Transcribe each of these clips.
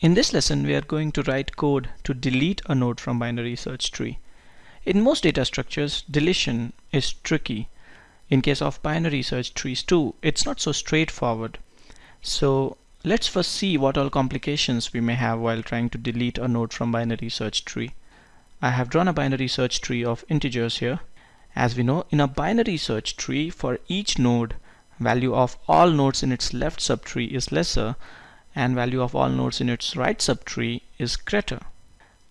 In this lesson we are going to write code to delete a node from binary search tree. In most data structures deletion is tricky. In case of binary search trees too it's not so straightforward. So let's first see what all complications we may have while trying to delete a node from binary search tree. I have drawn a binary search tree of integers here. As we know in a binary search tree for each node value of all nodes in its left subtree is lesser and value of all nodes in its right subtree is greater.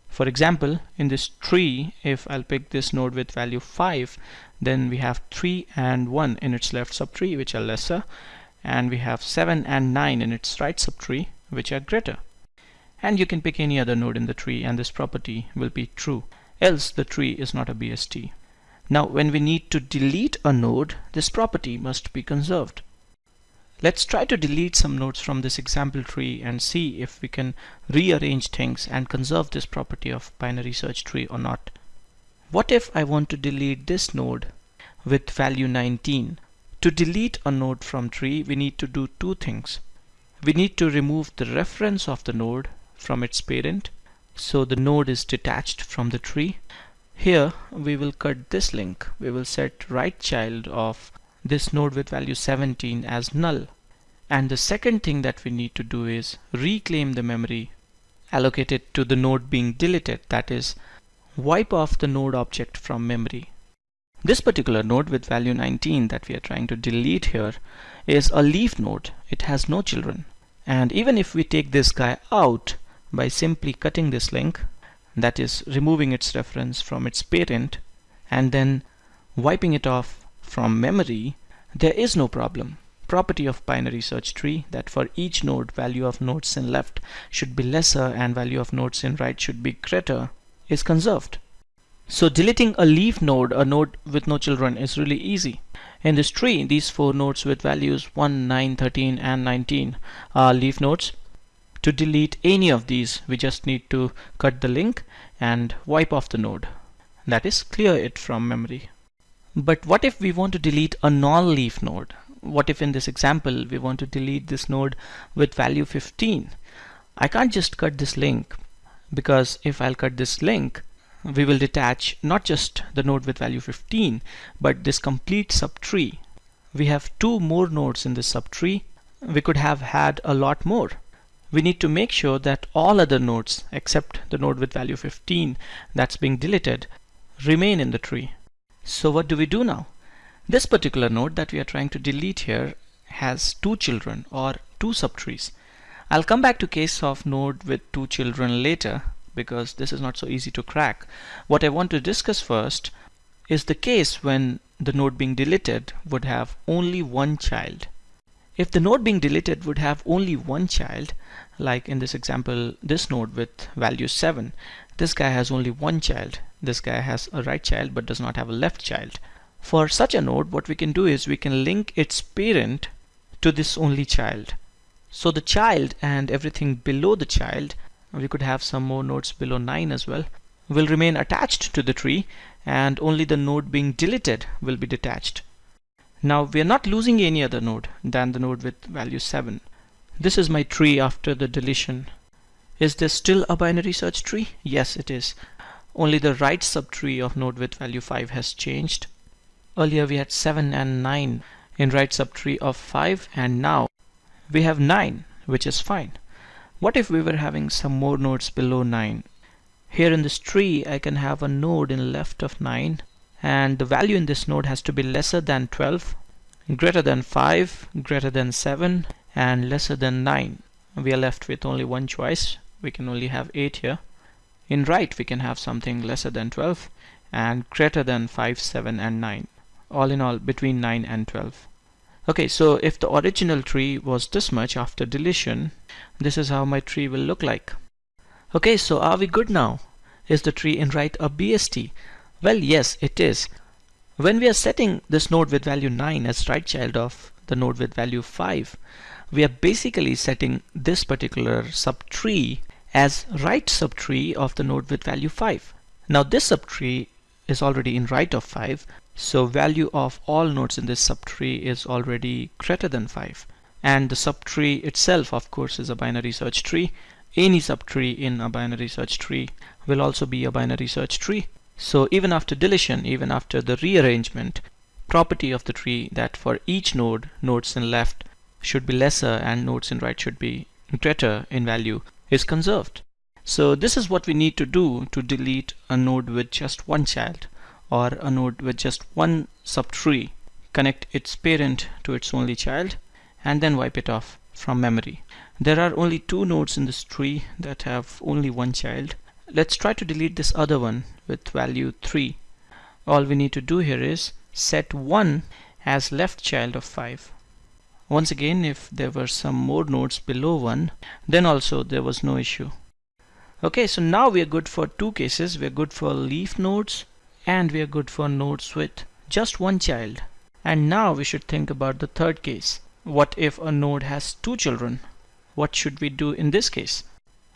For example, in this tree, if I'll pick this node with value 5, then we have 3 and 1 in its left subtree, which are lesser, and we have 7 and 9 in its right subtree, which are greater. And you can pick any other node in the tree and this property will be true, else the tree is not a BST. Now when we need to delete a node, this property must be conserved. Let's try to delete some nodes from this example tree and see if we can rearrange things and conserve this property of binary search tree or not. What if I want to delete this node with value 19? To delete a node from tree, we need to do two things. We need to remove the reference of the node from its parent so the node is detached from the tree. Here we will cut this link. We will set right child of this node with value 17 as null. And the second thing that we need to do is reclaim the memory allocated to the node being deleted, that is, wipe off the node object from memory. This particular node with value 19 that we are trying to delete here is a leaf node. It has no children. And even if we take this guy out by simply cutting this link, that is removing its reference from its parent and then wiping it off from memory, there is no problem. Property of binary search tree that for each node value of nodes in left should be lesser and value of nodes in right should be greater is conserved. So deleting a leaf node, a node with no children is really easy. In this tree, these four nodes with values 1, 9, 13 and 19 are leaf nodes. To delete any of these, we just need to cut the link and wipe off the node. That is, clear it from memory. But what if we want to delete a non-leaf node? What if in this example we want to delete this node with value 15? I can't just cut this link because if I'll cut this link we will detach not just the node with value 15 but this complete subtree. We have two more nodes in this subtree. We could have had a lot more. We need to make sure that all other nodes except the node with value 15 that's being deleted remain in the tree. So what do we do now? This particular node that we are trying to delete here has two children or two subtrees. I'll come back to case of node with two children later because this is not so easy to crack. What I want to discuss first is the case when the node being deleted would have only one child. If the node being deleted would have only one child, like in this example, this node with value 7, this guy has only one child. This guy has a right child but does not have a left child. For such a node, what we can do is we can link its parent to this only child. So the child and everything below the child, we could have some more nodes below 9 as well, will remain attached to the tree and only the node being deleted will be detached. Now we are not losing any other node than the node with value 7. This is my tree after the deletion. Is this still a binary search tree? Yes, it is. Only the right subtree of node with value 5 has changed. Earlier we had 7 and 9 in right subtree of 5 and now we have 9 which is fine. What if we were having some more nodes below 9? Here in this tree I can have a node in left of 9 and the value in this node has to be lesser than 12, greater than 5, greater than 7 and lesser than 9. We are left with only one choice we can only have 8 here. In right we can have something lesser than 12 and greater than 5, 7 and 9. All in all between 9 and 12. Okay, so if the original tree was this much after deletion, this is how my tree will look like. Okay, so are we good now? Is the tree in right a BST? Well, yes, it is. When we are setting this node with value 9 as right child of the node with value 5, we are basically setting this particular subtree as right subtree of the node with value 5. Now this subtree is already in right of 5 so value of all nodes in this subtree is already greater than 5 and the subtree itself of course is a binary search tree any subtree in a binary search tree will also be a binary search tree. So even after deletion, even after the rearrangement, property of the tree that for each node, nodes in left should be lesser and nodes in right should be greater in value is conserved. So this is what we need to do to delete a node with just one child or a node with just one subtree, connect its parent to its only child and then wipe it off from memory. There are only two nodes in this tree that have only one child. Let's try to delete this other one with value 3. All we need to do here is set 1 as left child of 5. Once again if there were some more nodes below 1 then also there was no issue. Okay, so now we are good for two cases. We are good for leaf nodes and we are good for nodes with just one child. And now we should think about the third case. What if a node has two children? What should we do in this case?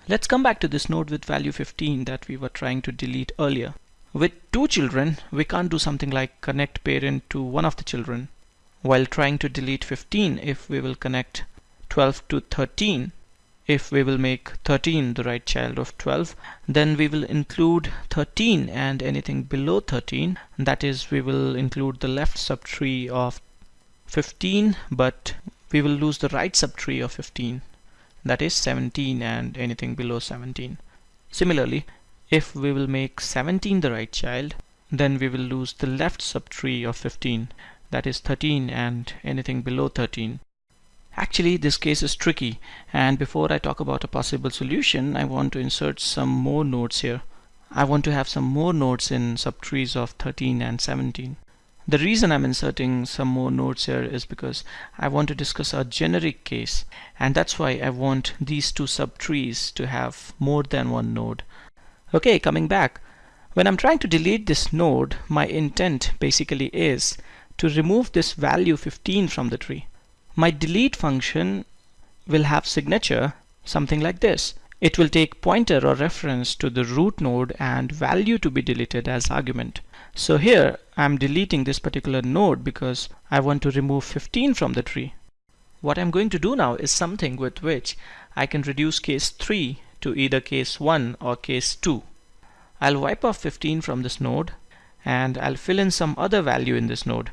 Let's come back to this node with value 15 that we were trying to delete earlier. With two children, we can't do something like connect parent to one of the children. While trying to delete 15, if we will connect 12 to 13, if we will make 13 the right child of 12 then we will include 13 and anything below 13 that is we will include the left subtree of 15 but we will lose the right subtree of 15 that is 17 and anything below 17 similarly if we will make 17 the right child then we will lose the left subtree of 15 that is 13 and anything below 13 Actually, this case is tricky, and before I talk about a possible solution, I want to insert some more nodes here. I want to have some more nodes in subtrees of 13 and 17. The reason I'm inserting some more nodes here is because I want to discuss a generic case, and that's why I want these two subtrees to have more than one node. Okay, coming back. When I'm trying to delete this node, my intent basically is to remove this value 15 from the tree my delete function will have signature something like this. It will take pointer or reference to the root node and value to be deleted as argument. So here I'm deleting this particular node because I want to remove 15 from the tree. What I'm going to do now is something with which I can reduce case 3 to either case 1 or case 2. I'll wipe off 15 from this node and I'll fill in some other value in this node.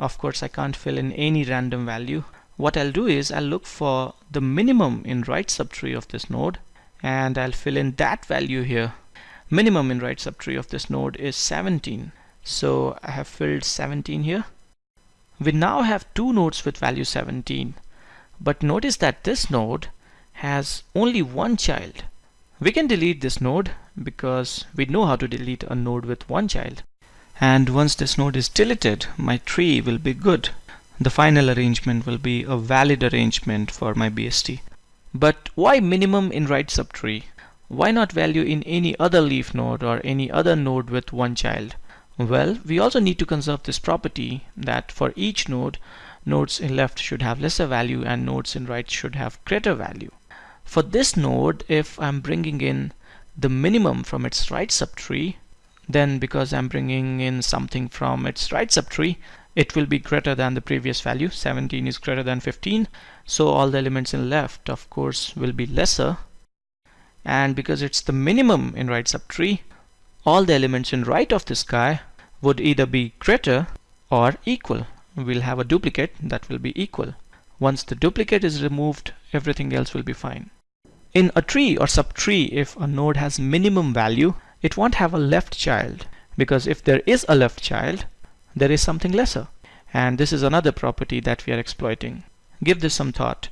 Of course I can't fill in any random value. What I'll do is I'll look for the minimum in right subtree of this node and I'll fill in that value here. Minimum in right subtree of this node is 17 so I have filled 17 here. We now have two nodes with value 17 but notice that this node has only one child. We can delete this node because we know how to delete a node with one child and once this node is deleted my tree will be good the final arrangement will be a valid arrangement for my BST. But why minimum in right subtree? Why not value in any other leaf node or any other node with one child? Well, we also need to conserve this property that for each node, nodes in left should have lesser value and nodes in right should have greater value. For this node, if I'm bringing in the minimum from its right subtree, then because I'm bringing in something from its right subtree, it will be greater than the previous value. 17 is greater than 15 so all the elements in left of course will be lesser. And because it's the minimum in right subtree all the elements in right of this guy would either be greater or equal. We'll have a duplicate that will be equal. Once the duplicate is removed everything else will be fine. In a tree or subtree if a node has minimum value it won't have a left child because if there is a left child there is something lesser. And this is another property that we are exploiting. Give this some thought.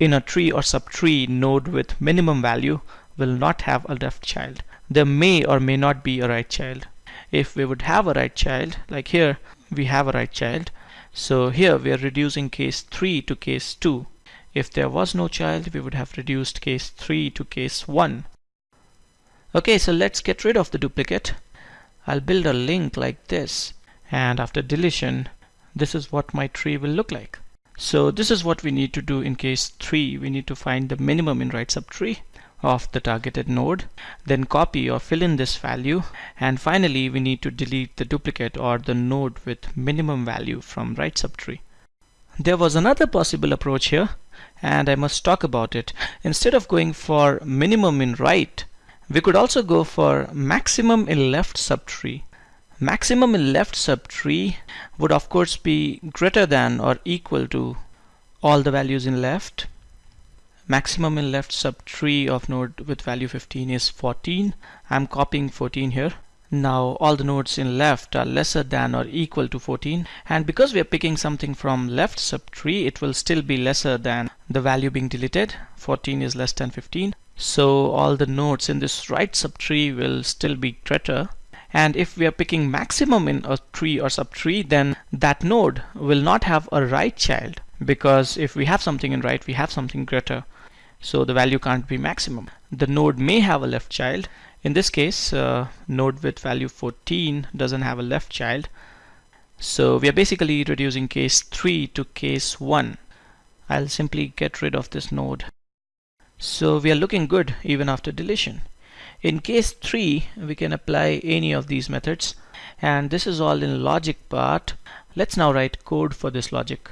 In a tree or subtree node with minimum value will not have a left child. There may or may not be a right child. If we would have a right child, like here, we have a right child. So here we are reducing case 3 to case 2. If there was no child, we would have reduced case 3 to case 1. Okay, so let's get rid of the duplicate. I'll build a link like this. And after deletion this is what my tree will look like. So this is what we need to do in case 3 we need to find the minimum in right subtree of the targeted node then copy or fill in this value. And finally we need to delete the duplicate or the node with minimum value from right subtree. There was another possible approach here and I must talk about it. Instead of going for minimum in right, we could also go for maximum in left subtree. Maximum in left subtree would of course be greater than or equal to all the values in left. Maximum in left subtree of node with value 15 is 14. I'm copying 14 here. Now all the nodes in left are lesser than or equal to 14 and because we are picking something from left subtree it will still be lesser than the value being deleted 14 is less than 15 so all the nodes in this right subtree will still be greater and if we are picking maximum in a tree or subtree then that node will not have a right child. Because if we have something in right we have something greater. So the value can't be maximum. The node may have a left child. In this case uh, node with value 14 doesn't have a left child. So we are basically reducing case 3 to case 1 I'll simply get rid of this node so we are looking good even after deletion. In case 3 we can apply any of these methods and this is all in logic part. Let's now write code for this logic.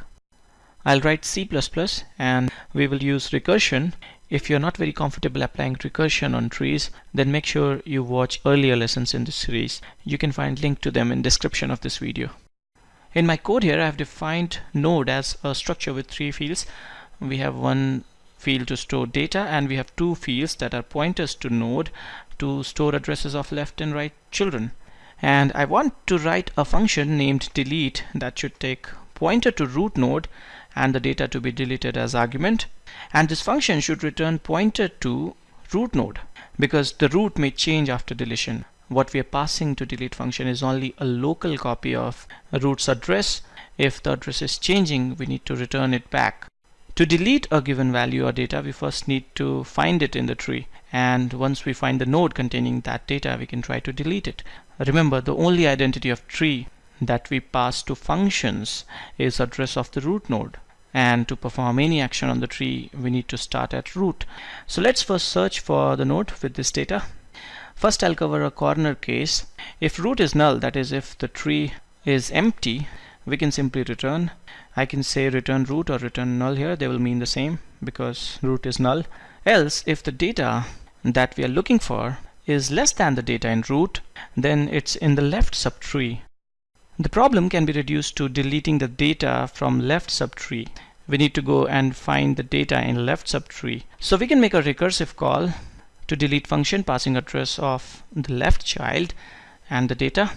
I'll write C++ and we will use recursion. If you're not very comfortable applying recursion on trees then make sure you watch earlier lessons in this series. You can find link to them in description of this video. In my code here I have defined node as a structure with three fields. We have one field to store data and we have two fields that are pointers to node to store addresses of left and right children. And I want to write a function named delete that should take pointer to root node and the data to be deleted as argument. And this function should return pointer to root node because the root may change after deletion. What we are passing to delete function is only a local copy of root's address. If the address is changing we need to return it back to delete a given value or data, we first need to find it in the tree. And once we find the node containing that data, we can try to delete it. Remember, the only identity of tree that we pass to functions is address of the root node. And to perform any action on the tree, we need to start at root. So let's first search for the node with this data. First, I'll cover a corner case. If root is null, that is if the tree is empty, we can simply return. I can say return root or return null here. They will mean the same because root is null. Else if the data that we are looking for is less than the data in root then it's in the left subtree. The problem can be reduced to deleting the data from left subtree. We need to go and find the data in left subtree. So we can make a recursive call to delete function passing address of the left child and the data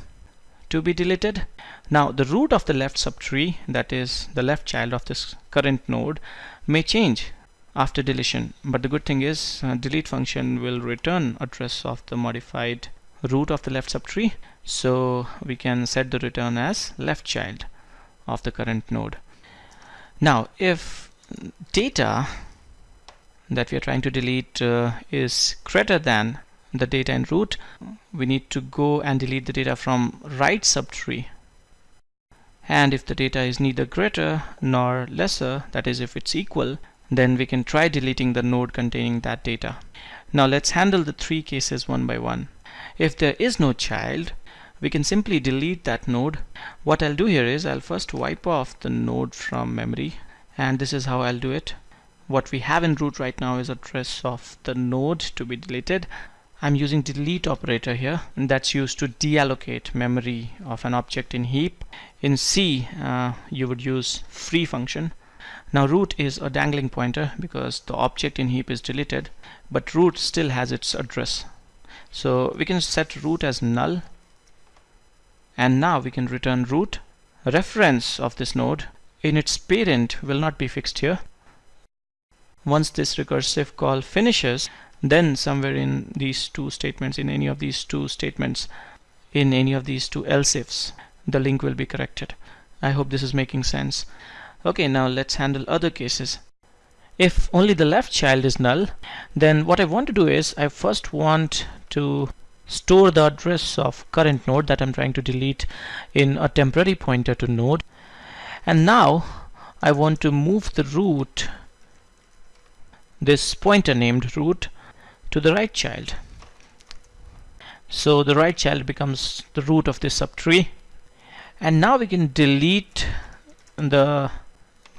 to be deleted. Now the root of the left subtree, that is the left child of this current node, may change after deletion. But the good thing is uh, delete function will return address of the modified root of the left subtree. So we can set the return as left child of the current node. Now if data that we are trying to delete uh, is greater than the data in root we need to go and delete the data from right subtree and if the data is neither greater nor lesser that is if it's equal then we can try deleting the node containing that data. Now let's handle the three cases one by one. If there is no child we can simply delete that node. What I'll do here is I'll first wipe off the node from memory and this is how I'll do it. What we have in root right now is address of the node to be deleted I'm using delete operator here and that's used to deallocate memory of an object in heap. In C uh, you would use free function. Now root is a dangling pointer because the object in heap is deleted but root still has its address. So we can set root as null and now we can return root. Reference of this node in its parent will not be fixed here. Once this recursive call finishes then somewhere in these two statements in any of these two statements in any of these two else ifs the link will be corrected. I hope this is making sense. Okay now let's handle other cases. If only the left child is null then what I want to do is I first want to store the address of current node that I'm trying to delete in a temporary pointer to node. And now I want to move the root this pointer named root to the right child. So the right child becomes the root of this subtree. And now we can delete the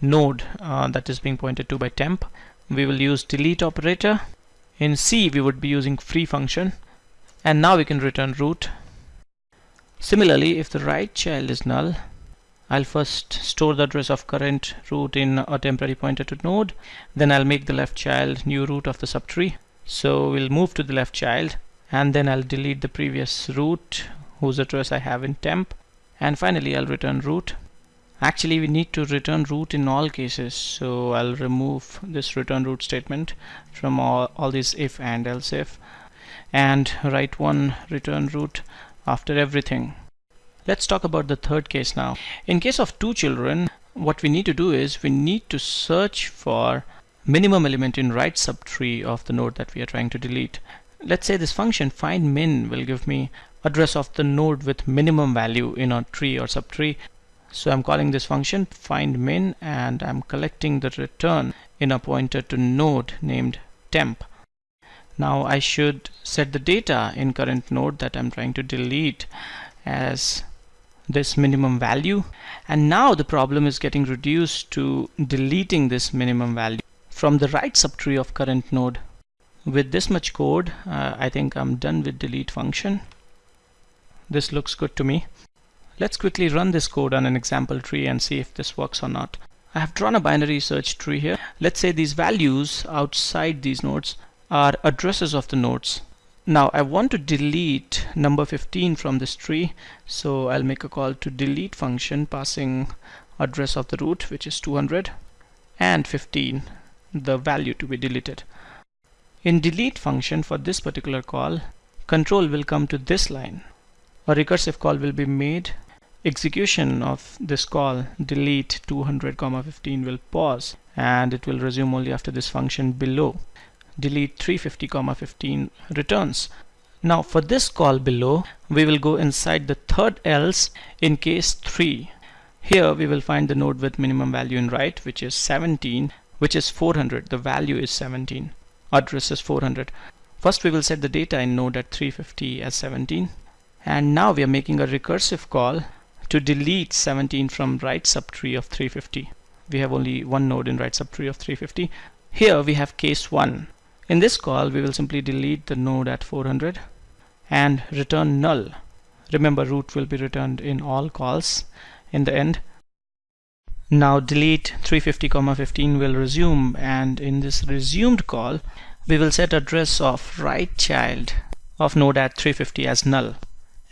node uh, that is being pointed to by temp. We will use delete operator. In C we would be using free function. And now we can return root. Similarly if the right child is null I'll first store the address of current root in a temporary pointer to node. Then I'll make the left child new root of the subtree so we'll move to the left child and then I'll delete the previous root whose address I have in temp. And finally I'll return root. Actually we need to return root in all cases. So I'll remove this return root statement from all, all these if and else if and write one return root after everything. Let's talk about the third case now. In case of two children, what we need to do is we need to search for minimum element in right subtree of the node that we are trying to delete. Let's say this function find min will give me address of the node with minimum value in a tree or subtree. So I'm calling this function find min and I'm collecting the return in a pointer to node named temp. Now I should set the data in current node that I'm trying to delete as this minimum value and now the problem is getting reduced to deleting this minimum value from the right subtree of current node. With this much code uh, I think I'm done with delete function. This looks good to me. Let's quickly run this code on an example tree and see if this works or not. I have drawn a binary search tree here. Let's say these values outside these nodes are addresses of the nodes. Now I want to delete number 15 from this tree so I'll make a call to delete function passing address of the root which is 200 and 15 the value to be deleted. In delete function for this particular call control will come to this line. A recursive call will be made. Execution of this call delete 200 comma 15 will pause and it will resume only after this function below. Delete 350 comma 15 returns. Now for this call below we will go inside the third else in case 3 here we will find the node with minimum value in right which is 17 which is 400 the value is 17 address is 400 first we will set the data in node at 350 as 17 and now we are making a recursive call to delete 17 from right subtree of 350 we have only one node in right subtree of 350 here we have case 1 in this call we will simply delete the node at 400 and return null. Remember root will be returned in all calls in the end. Now delete 350 comma 15 will resume and in this resumed call we will set address of right child of node at 350 as null.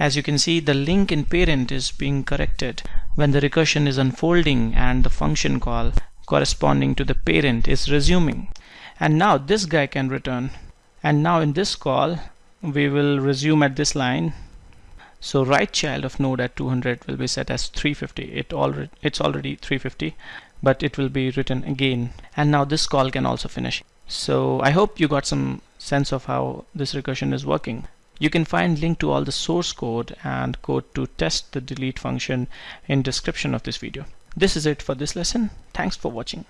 As you can see the link in parent is being corrected. When the recursion is unfolding and the function call corresponding to the parent is resuming. And now this guy can return. And now in this call we will resume at this line so right child of node at 200 will be set as 350 it already it's already 350 but it will be written again. And now this call can also finish. So I hope you got some sense of how this recursion is working. You can find link to all the source code and code to test the delete function in description of this video. This is it for this lesson. Thanks for watching